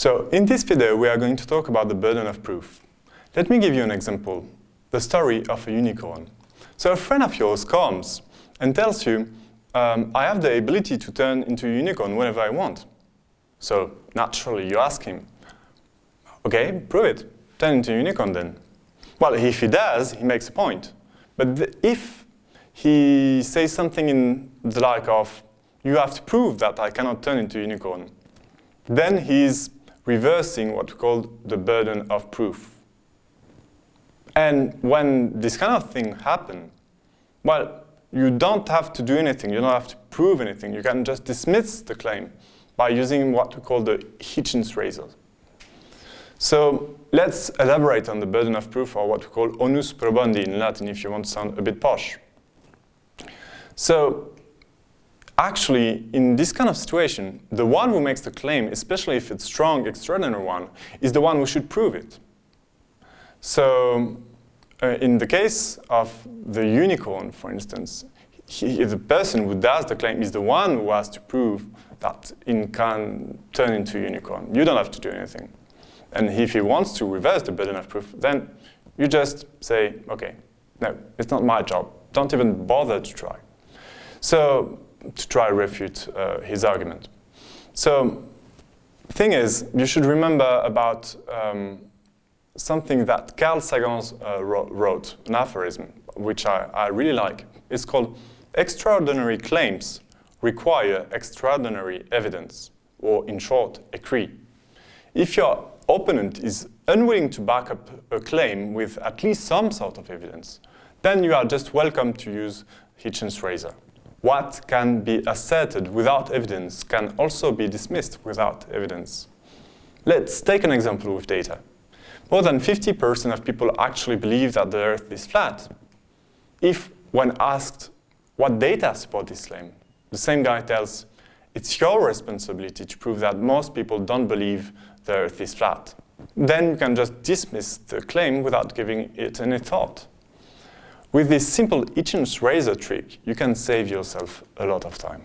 So in this video, we are going to talk about the burden of proof. Let me give you an example, the story of a unicorn. So a friend of yours comes and tells you, um, I have the ability to turn into a unicorn whenever I want. So naturally you ask him, okay, prove it, turn into a unicorn then. Well, if he does, he makes a point. But if he says something in the like of, you have to prove that I cannot turn into a unicorn, then he's reversing what we call the burden of proof. And when this kind of thing happen, well, you don't have to do anything, you don't have to prove anything, you can just dismiss the claim by using what we call the Hitchens razor. So let's elaborate on the burden of proof or what we call onus probandi in Latin if you want to sound a bit posh. So actually, in this kind of situation, the one who makes the claim, especially if it's strong, extraordinary one, is the one who should prove it. So uh, in the case of the unicorn, for instance, he, the person who does the claim is the one who has to prove that it can turn into unicorn. You don't have to do anything. And if he wants to reverse the burden of proof, then you just say, okay, no, it's not my job. Don't even bother to try. So to try to refute uh, his argument. So thing is, you should remember about um, something that Carl Sagan uh, wrote, an aphorism, which I, I really like. It's called extraordinary claims require extraordinary evidence, or in short, ECREE. If your opponent is unwilling to back up a claim with at least some sort of evidence, then you are just welcome to use Hitchens' razor. What can be asserted without evidence can also be dismissed without evidence. Let's take an example with data. More than 50% of people actually believe that the Earth is flat. If, when asked what data support this claim, the same guy tells, it's your responsibility to prove that most people don't believe the Earth is flat. Then you can just dismiss the claim without giving it any thought. With this simple Hitchens razor trick, you can save yourself a lot of time.